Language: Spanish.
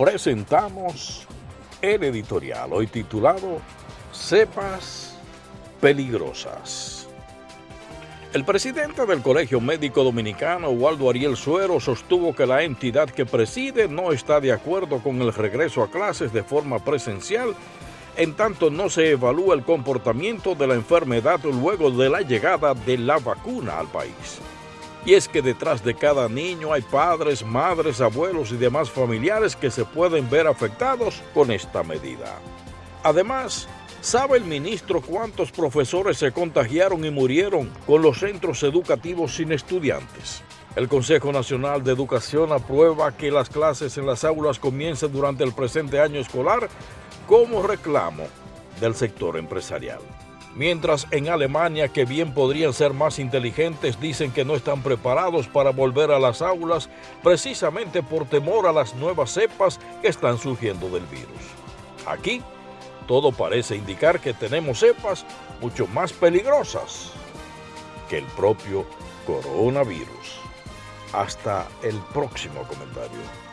presentamos el editorial, hoy titulado Cepas Peligrosas. El presidente del Colegio Médico Dominicano, Waldo Ariel Suero, sostuvo que la entidad que preside no está de acuerdo con el regreso a clases de forma presencial, en tanto no se evalúa el comportamiento de la enfermedad luego de la llegada de la vacuna al país. Y es que detrás de cada niño hay padres, madres, abuelos y demás familiares que se pueden ver afectados con esta medida. Además, ¿sabe el ministro cuántos profesores se contagiaron y murieron con los centros educativos sin estudiantes? El Consejo Nacional de Educación aprueba que las clases en las aulas comiencen durante el presente año escolar como reclamo del sector empresarial. Mientras en Alemania, que bien podrían ser más inteligentes, dicen que no están preparados para volver a las aulas precisamente por temor a las nuevas cepas que están surgiendo del virus. Aquí, todo parece indicar que tenemos cepas mucho más peligrosas que el propio coronavirus. Hasta el próximo comentario.